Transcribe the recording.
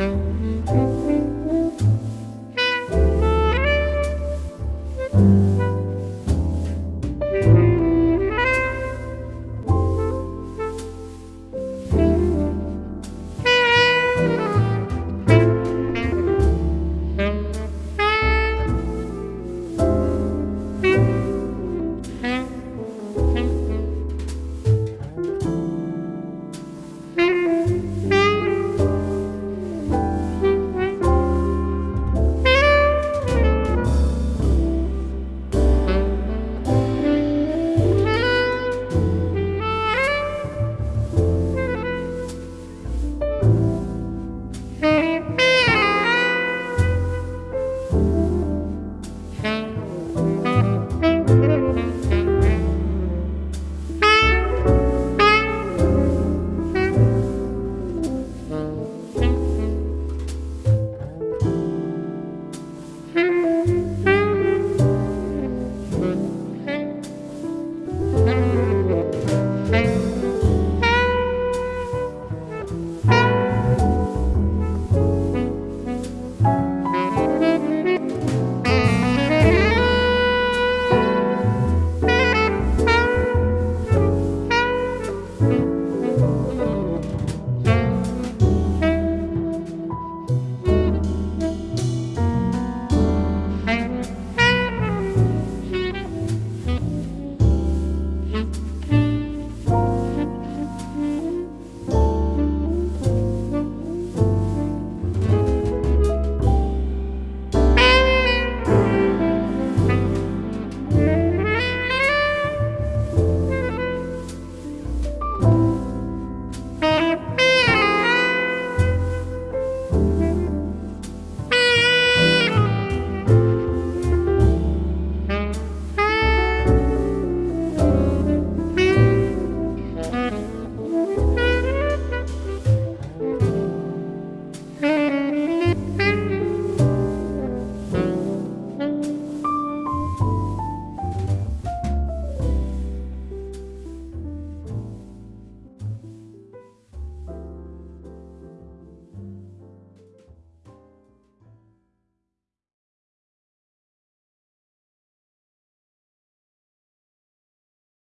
Música